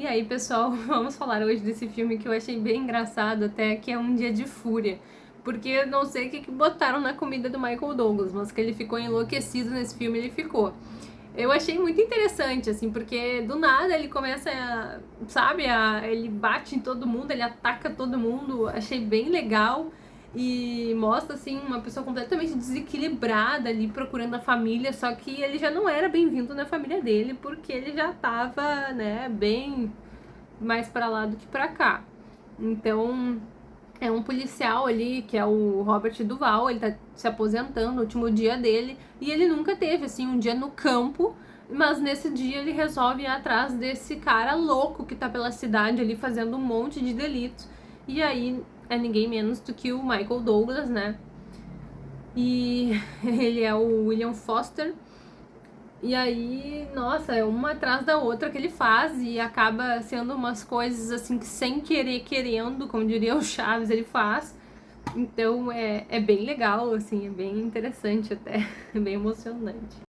E aí, pessoal, vamos falar hoje desse filme que eu achei bem engraçado, até que é Um Dia de Fúria. Porque eu não sei o que, botaram na comida do Michael Douglas, mas que ele ficou enlouquecido nesse filme, ele ficou. Eu achei muito interessante, assim, porque do nada ele começa, a, sabe, a, ele bate em todo mundo, ele ataca todo mundo, achei bem legal e mostra assim uma pessoa completamente desequilibrada ali procurando a família, só que ele já não era bem-vindo na família dele, porque ele já tava, né, bem mais para lá do que para cá. Então, é um policial ali, que é o Robert Duval, ele tá se aposentando, no último dia dele, e ele nunca teve assim um dia no campo, mas nesse dia ele resolve ir atrás desse cara louco que tá pela cidade ali fazendo um monte de delitos. E aí é ninguém menos do que o Michael Douglas, né? E ele é o William Foster. E aí, nossa, é uma atrás da outra que ele faz e acaba sendo umas coisas assim que sem querer, querendo, como diria o Chaves, ele faz. Então é, é bem legal, assim, é bem interessante até, é bem emocionante.